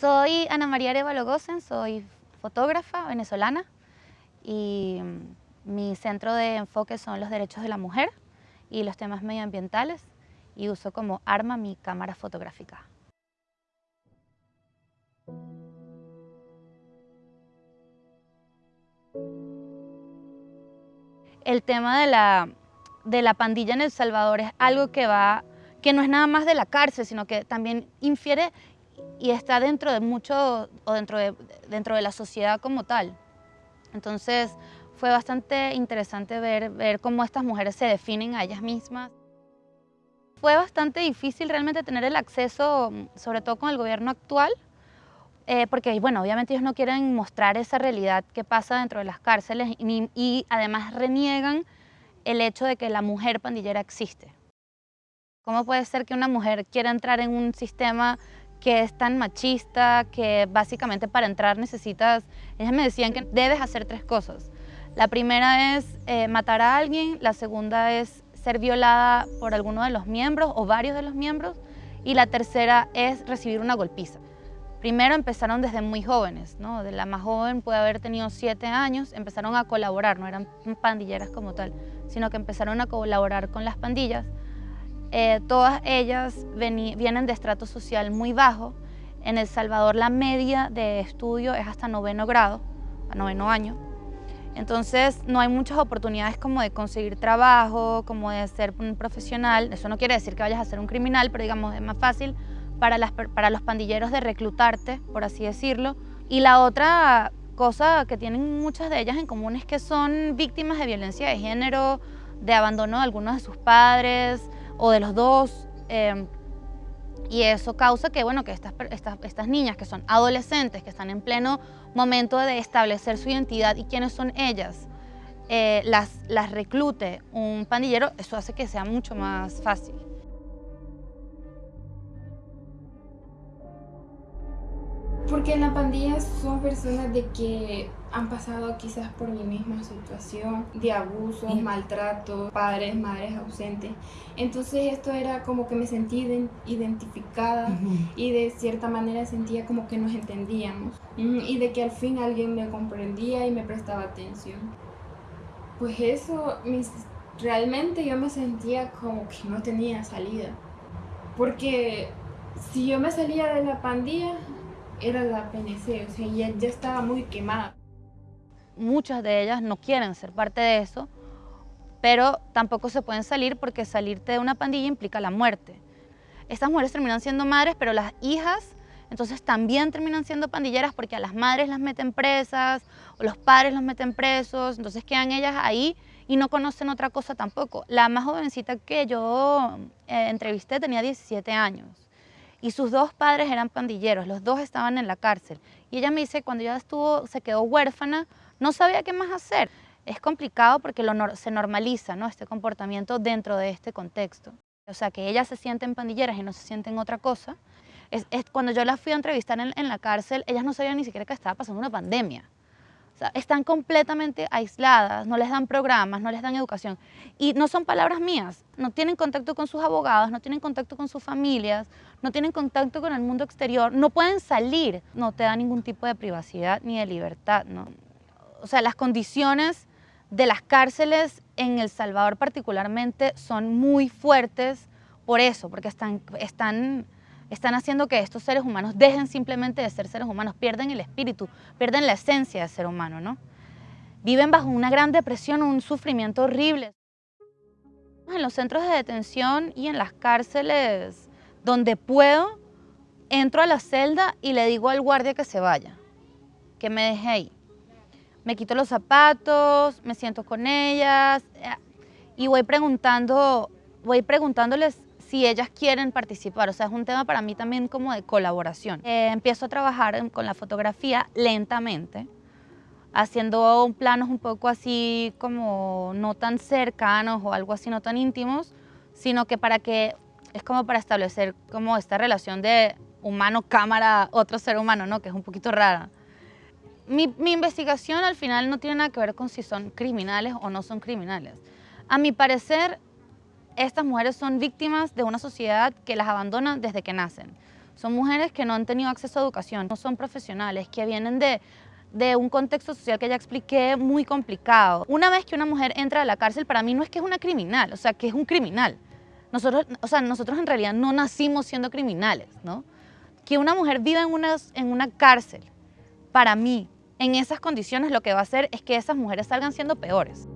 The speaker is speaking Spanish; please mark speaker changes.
Speaker 1: Soy Ana María Arevalo Gosen, soy fotógrafa venezolana y mi centro de enfoque son los derechos de la mujer y los temas medioambientales y uso como arma mi cámara fotográfica. El tema de la, de la pandilla en El Salvador es algo que va que no es nada más de la cárcel, sino que también infiere y está dentro de mucho, o dentro de, dentro de la sociedad como tal. Entonces fue bastante interesante ver, ver cómo estas mujeres se definen a ellas mismas. Fue bastante difícil realmente tener el acceso, sobre todo con el gobierno actual, eh, porque bueno, obviamente ellos no quieren mostrar esa realidad que pasa dentro de las cárceles y, y además reniegan el hecho de que la mujer pandillera existe. ¿Cómo puede ser que una mujer quiera entrar en un sistema que es tan machista, que básicamente para entrar necesitas, ellas me decían que debes hacer tres cosas. La primera es eh, matar a alguien, la segunda es ser violada por alguno de los miembros o varios de los miembros y la tercera es recibir una golpiza. Primero empezaron desde muy jóvenes, ¿no? de la más joven puede haber tenido siete años, empezaron a colaborar, no eran pandilleras como tal, sino que empezaron a colaborar con las pandillas eh, todas ellas vienen de estrato social muy bajo. En El Salvador la media de estudio es hasta noveno grado, a noveno año. Entonces no hay muchas oportunidades como de conseguir trabajo, como de ser un profesional. Eso no quiere decir que vayas a ser un criminal, pero digamos es más fácil para, para los pandilleros de reclutarte, por así decirlo. Y la otra cosa que tienen muchas de ellas en común es que son víctimas de violencia de género, de abandono de algunos de sus padres, o de los dos. Em, y eso causa que, bueno, que estas, estas, niñas que son adolescentes, que están en pleno momento de establecer su identidad y quiénes son ellas, eh, las, las reclute un pandillero, eso hace que sea mucho más fácil.
Speaker 2: Porque en la pandilla son personas de que han pasado quizás por mi misma situación de abuso, maltrato, padres, madres ausentes. Entonces esto era como que me sentí identificada y de cierta manera sentía como que nos entendíamos y de que al fin alguien me comprendía y me prestaba atención. Pues eso, realmente yo me sentía como que no tenía salida. Porque si yo me salía de la pandilla, era la PNC, o sea, ya, ya estaba muy quemada.
Speaker 1: Muchas de ellas no quieren ser parte de eso, pero tampoco se pueden salir porque salirte de una pandilla implica la muerte. Estas mujeres terminan siendo madres, pero las hijas entonces también terminan siendo pandilleras porque a las madres las meten presas o los padres los meten presos, entonces quedan ellas ahí y no conocen otra cosa tampoco. La más jovencita que yo eh, entrevisté tenía 17 años y sus dos padres eran pandilleros, los dos estaban en la cárcel. Y ella me dice, cuando ella estuvo, se quedó huérfana, no sabía qué más hacer. Es complicado porque se normaliza ¿no? este comportamiento dentro de este contexto. O sea, que ellas se sienten pandilleras y no se sienten otra cosa. Cuando yo las fui a entrevistar en, la cárcel, ellas no sabían ni siquiera que estaba pasando una pandemia están completamente aisladas, no les dan programas, no les dan educación. Y no son palabras mías, no tienen contacto con sus abogados, no tienen contacto con sus familias, no tienen contacto con el mundo exterior, no pueden salir, no te da ningún tipo de privacidad ni de libertad. O sea, las condiciones de las cárceles en El Salvador particularmente son muy fuertes por eso, porque están, están están haciendo que estos seres humanos dejen simplemente de ser seres humanos, pierden el espíritu, pierden la esencia de ser humano, ¿no? Viven bajo una gran depresión, un sufrimiento horrible. En los centros de detención y en las cárceles donde puedo, entro a la celda y le digo al guardia que se vaya, que me deje ahí. Me quito los zapatos, me siento con ellas eh, y voy preguntando, voy preguntándoles si ellas quieren participar. O sea, es un tema para mí también como de colaboración. Eh, empiezo a trabajar con la fotografía lentamente, haciendo planos un poco así como no tan cercanos o algo así no tan íntimos, sino que para que es como para establecer como esta relación de humano-cámara, otro ser humano, ¿no? Que es un poquito rara. Mi, investigación al final no tiene nada que ver con si son criminales o no son criminales. A mi parecer, estas mujeres son víctimas de una sociedad que las abandona desde que nacen. Son mujeres que no han tenido acceso a educación, no son profesionales, que vienen de, de un contexto social que ya expliqué muy complicado. Una vez que una mujer entra a la cárcel, para mí no es que es una criminal, o sea, que es un criminal. Nosotros, o sea, nosotros en realidad no nacimos siendo criminales, ¿no? Que una mujer viva en una, en una cárcel, para mí, en esas condiciones lo que va a hacer es que esas mujeres salgan siendo peores.